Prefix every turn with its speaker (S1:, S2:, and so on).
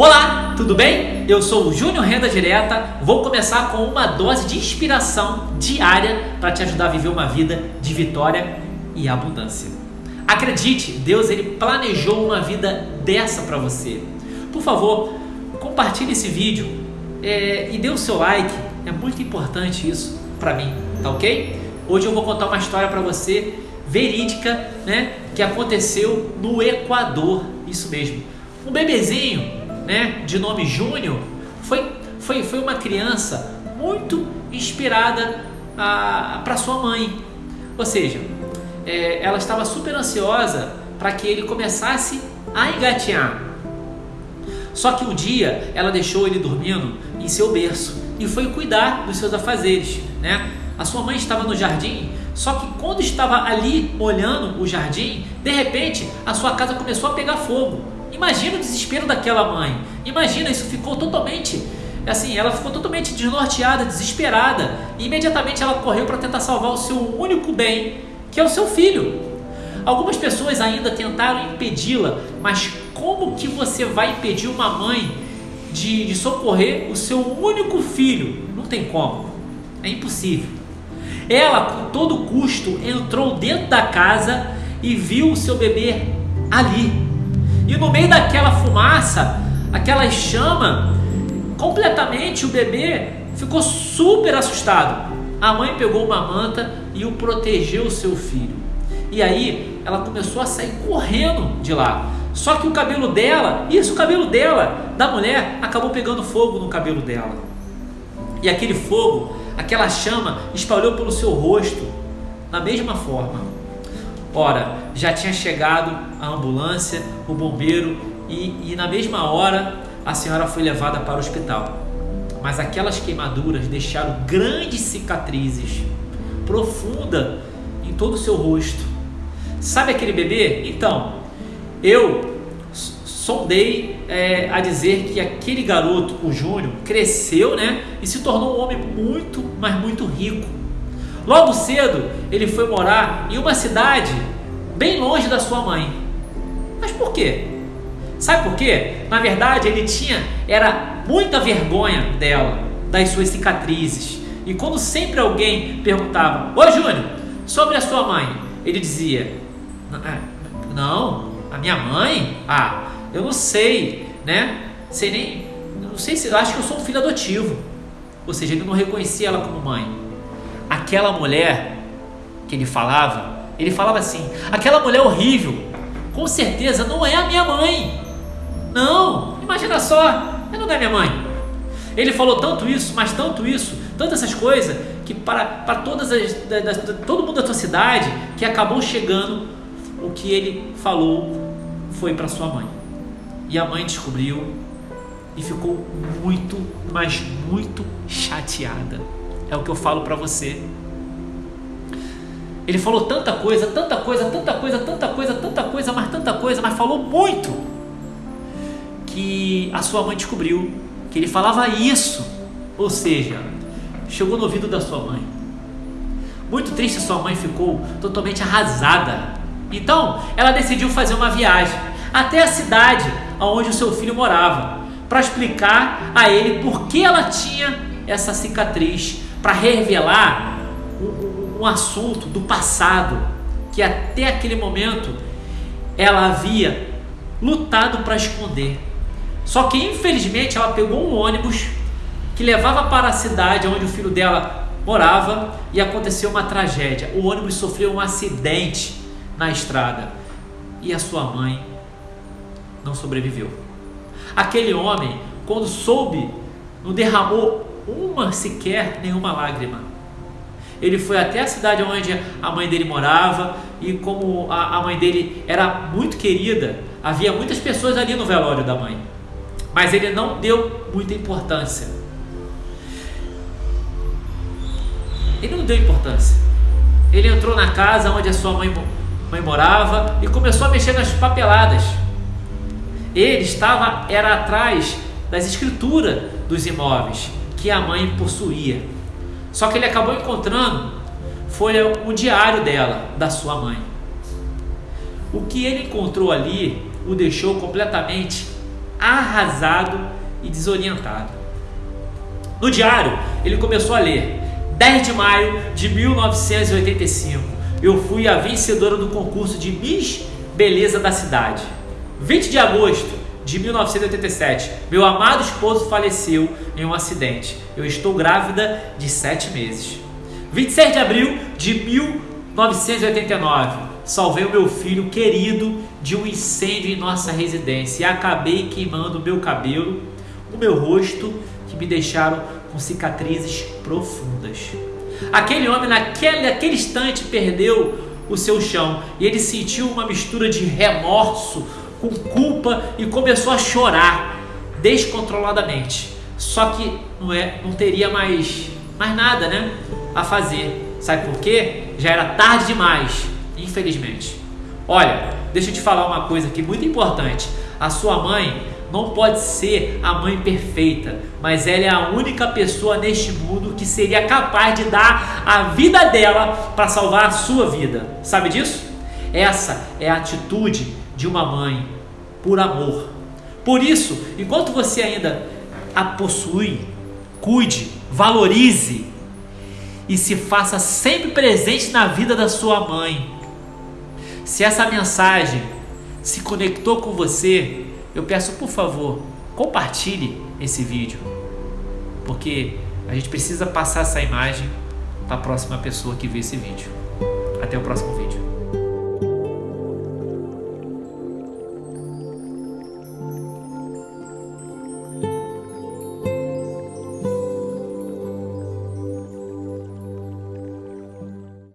S1: Olá, tudo bem? Eu sou o Júnior Renda Direta. Vou começar com uma dose de inspiração diária para te ajudar a viver uma vida de vitória e abundância. Acredite, Deus ele planejou uma vida dessa para você. Por favor, compartilhe esse vídeo é, e dê o seu like. É muito importante isso para mim, tá ok? Hoje eu vou contar uma história para você verídica, né, que aconteceu no Equador. Isso mesmo. Um bebezinho né, de nome Júnior, foi, foi, foi uma criança muito inspirada para sua mãe. Ou seja, é, ela estava super ansiosa para que ele começasse a engatear. Só que um dia ela deixou ele dormindo em seu berço e foi cuidar dos seus afazeres. Né? A sua mãe estava no jardim, só que quando estava ali olhando o jardim, de repente a sua casa começou a pegar fogo. Imagina o desespero daquela mãe. Imagina, isso ficou totalmente assim, ela ficou totalmente desnorteada, desesperada. E imediatamente ela correu para tentar salvar o seu único bem, que é o seu filho. Algumas pessoas ainda tentaram impedi-la, mas como que você vai impedir uma mãe de, de socorrer o seu único filho? Não tem como. É impossível. Ela, com todo custo, entrou dentro da casa e viu o seu bebê ali, e no meio daquela fumaça, aquela chama, completamente o bebê ficou super assustado. A mãe pegou uma manta e o protegeu o seu filho. E aí ela começou a sair correndo de lá. Só que o cabelo dela, isso o cabelo dela, da mulher, acabou pegando fogo no cabelo dela. E aquele fogo, aquela chama espalhou pelo seu rosto da mesma forma. Ora, já tinha chegado a ambulância, o bombeiro e, e na mesma hora a senhora foi levada para o hospital. Mas aquelas queimaduras deixaram grandes cicatrizes, profunda em todo o seu rosto. Sabe aquele bebê? Então, eu sondei é, a dizer que aquele garoto, o Júnior, cresceu né, e se tornou um homem muito, mas muito rico. Logo cedo, ele foi morar em uma cidade bem longe da sua mãe. Mas por quê? Sabe por quê? Na verdade, ele tinha era muita vergonha dela, das suas cicatrizes. E quando sempre alguém perguntava: "Ô Júnior, sobre a sua mãe?", ele dizia: é, "Não, a minha mãe? Ah, eu não sei, né? Sei nem, não sei se acho que eu sou um filho adotivo." Ou seja, ele não reconhecia ela como mãe aquela mulher que ele falava, ele falava assim: aquela mulher horrível, com certeza não é a minha mãe. Não, imagina só, ela não é minha mãe. Ele falou tanto isso, mas tanto isso, tantas essas coisas, que para, para todas as, da, da, todo mundo da tua cidade, que acabou chegando o que ele falou foi para sua mãe. E a mãe descobriu e ficou muito, mas muito chateada. É o que eu falo para você. Ele falou tanta coisa, tanta coisa, tanta coisa, tanta coisa, tanta coisa, mas tanta coisa, mas falou muito. Que a sua mãe descobriu que ele falava isso. Ou seja, chegou no ouvido da sua mãe. Muito triste, sua mãe ficou totalmente arrasada. Então, ela decidiu fazer uma viagem até a cidade onde o seu filho morava, para explicar a ele por que ela tinha essa cicatriz para revelar um, um assunto do passado que até aquele momento ela havia lutado para esconder. Só que infelizmente ela pegou um ônibus que levava para a cidade onde o filho dela morava e aconteceu uma tragédia. O ônibus sofreu um acidente na estrada e a sua mãe não sobreviveu. Aquele homem, quando soube, não derramou uma sequer nenhuma lágrima. Ele foi até a cidade onde a mãe dele morava e como a, a mãe dele era muito querida, havia muitas pessoas ali no velório da mãe. Mas ele não deu muita importância. Ele não deu importância. Ele entrou na casa onde a sua mãe, mãe morava e começou a mexer nas papeladas. Ele estava era atrás das escrituras dos imóveis que a mãe possuía. Só que ele acabou encontrando foi o diário dela, da sua mãe. O que ele encontrou ali o deixou completamente arrasado e desorientado. No diário, ele começou a ler: 10 de maio de 1985, eu fui a vencedora do concurso de Miss Beleza da cidade. 20 de agosto de 1987, meu amado esposo faleceu em um acidente. Eu estou grávida de 7 meses. 26 de abril de 1989, salvei o meu filho querido de um incêndio em nossa residência e acabei queimando o meu cabelo, o meu rosto, que me deixaram com cicatrizes profundas. Aquele homem, naquele, naquele instante, perdeu o seu chão e ele sentiu uma mistura de remorso com culpa e começou a chorar descontroladamente. Só que não, é, não teria mais, mais nada né, a fazer. Sabe por quê? Já era tarde demais, infelizmente. Olha, deixa eu te falar uma coisa aqui muito importante. A sua mãe não pode ser a mãe perfeita, mas ela é a única pessoa neste mundo que seria capaz de dar a vida dela para salvar a sua vida. Sabe disso? Essa é a atitude de uma mãe por amor. Por isso, enquanto você ainda a possui, cuide, valorize e se faça sempre presente na vida da sua mãe. Se essa mensagem se conectou com você, eu peço por favor, compartilhe esse vídeo, porque a gente precisa passar essa imagem para a próxima pessoa que vê esse vídeo. Até o próximo vídeo.